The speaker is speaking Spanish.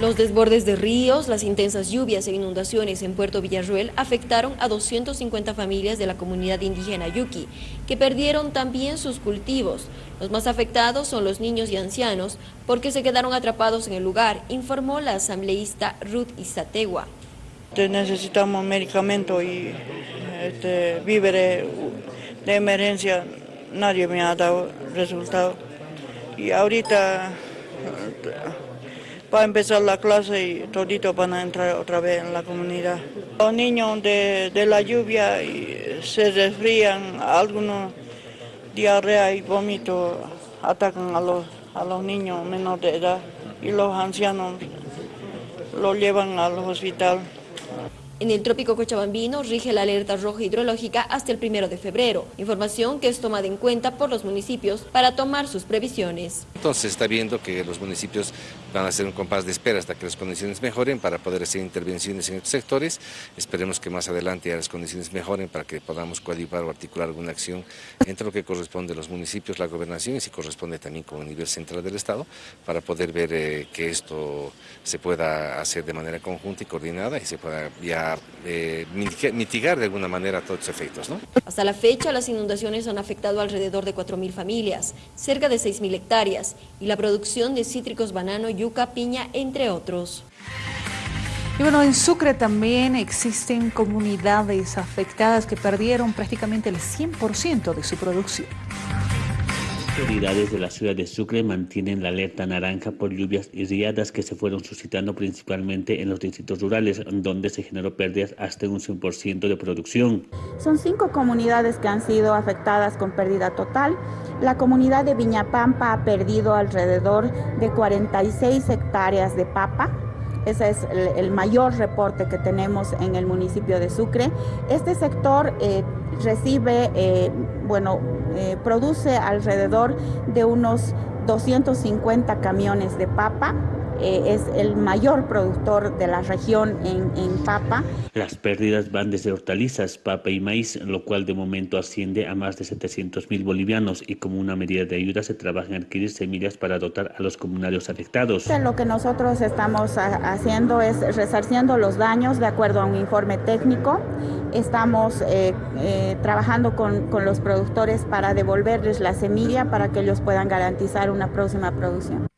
Los desbordes de ríos, las intensas lluvias e inundaciones en Puerto Villarruel afectaron a 250 familias de la comunidad indígena Yuki, que perdieron también sus cultivos. Los más afectados son los niños y ancianos, porque se quedaron atrapados en el lugar, informó la asambleísta Ruth Izategua. Necesitamos medicamentos y este, víveres de emergencia, nadie me ha dado resultado. Y ahorita va a empezar la clase y toditos van a entrar otra vez en la comunidad. Los niños de, la lluvia se resfrían, algunos diarrea y vómito atacan a los, a los niños menores de edad y los ancianos los llevan al hospital. En el trópico cochabambino rige la alerta roja hidrológica hasta el primero de febrero, información que es tomada en cuenta por los municipios para tomar sus previsiones. Entonces está viendo que los municipios van a hacer un compás de espera hasta que las condiciones mejoren para poder hacer intervenciones en estos sectores. Esperemos que más adelante ya las condiciones mejoren para que podamos coadyuvar o articular alguna acción entre lo que corresponde a los municipios, la gobernación y si corresponde también como a nivel central del Estado para poder ver eh, que esto se pueda hacer de manera conjunta y coordinada y se pueda ya eh, mitigar de alguna manera todos los efectos. Hasta la fecha, las inundaciones han afectado alrededor de 4.000 familias, cerca de 6.000 hectáreas, y la producción de cítricos, banano, yuca, piña, entre otros. Y bueno, en Sucre también existen comunidades afectadas que perdieron prácticamente el 100% de su producción autoridades de la ciudad de Sucre mantienen la alerta naranja por lluvias y riadas que se fueron suscitando principalmente en los distritos rurales, donde se generó pérdidas hasta un 100% de producción. Son cinco comunidades que han sido afectadas con pérdida total. La comunidad de Viñapampa ha perdido alrededor de 46 hectáreas de papa, ese es el, mayor reporte que tenemos en el municipio de Sucre. Este sector eh, recibe, eh, bueno, eh, produce alrededor de unos 250 camiones de papa eh, es el mayor productor de la región en, papa. Las pérdidas van desde hortalizas, papa y maíz, lo cual de momento asciende a más de 700 mil bolivianos y como una medida de ayuda se trabaja en adquirir semillas para dotar a los comunarios afectados. Lo que nosotros estamos haciendo es resarciendo los daños de acuerdo a un informe técnico. Estamos eh, eh, trabajando con, con los productores para devolverles la semilla para que ellos puedan garantizar una próxima producción.